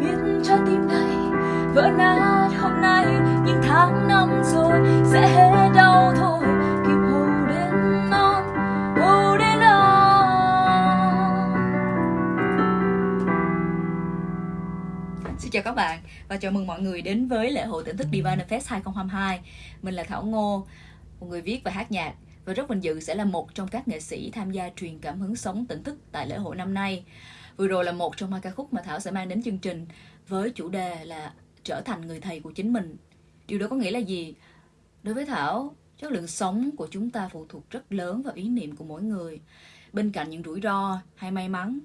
biết trái tim này vỡ nát hôm nay nhưng tháng năm rồi sẽ hết đau thôi. Kịp hồ đến non hồ đến non. Xin chào các bạn và chào mừng mọi người đến với lễ hội tỉnh thức Divine Fest 2022 Mình là Thảo Ngô, một người viết và hát nhạc và rất vinh dự sẽ là một trong các nghệ sĩ tham gia truyền cảm hứng sống tỉnh thức tại lễ hội năm nay. Vừa rồi là một trong hai ca khúc mà Thảo sẽ mang đến chương trình với chủ đề là trở thành người thầy của chính mình. Điều đó có nghĩa là gì? Đối với Thảo, chất lượng sống của chúng ta phụ thuộc rất lớn vào ý niệm của mỗi người. Bên cạnh những rủi ro hay may mắn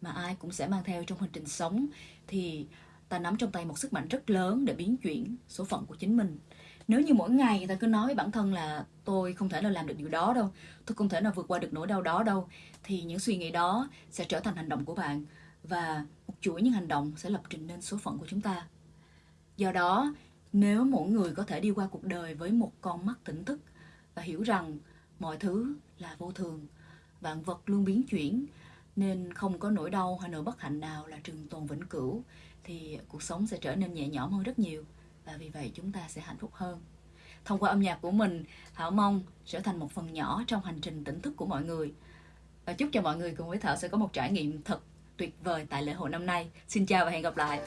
mà ai cũng sẽ mang theo trong hành trình sống thì ta nắm trong tay một sức mạnh rất lớn để biến chuyển số phận của chính mình nếu như mỗi ngày người ta cứ nói với bản thân là tôi không thể nào làm được điều đó đâu, tôi không thể nào vượt qua được nỗi đau đó đâu, thì những suy nghĩ đó sẽ trở thành hành động của bạn và một chuỗi những hành động sẽ lập trình nên số phận của chúng ta. Do đó, nếu mỗi người có thể đi qua cuộc đời với một con mắt tỉnh thức và hiểu rằng mọi thứ là vô thường, vạn vật luôn biến chuyển, nên không có nỗi đau hay nỗi bất hạnh nào là trường tồn vĩnh cửu, thì cuộc sống sẽ trở nên nhẹ nhõm hơn rất nhiều và vì vậy chúng ta sẽ hạnh phúc hơn. Thông qua âm nhạc của mình, thảo mong trở thành một phần nhỏ trong hành trình tỉnh thức của mọi người. Và chúc cho mọi người cùng với thảo sẽ có một trải nghiệm thật tuyệt vời tại lễ hội năm nay. Xin chào và hẹn gặp lại.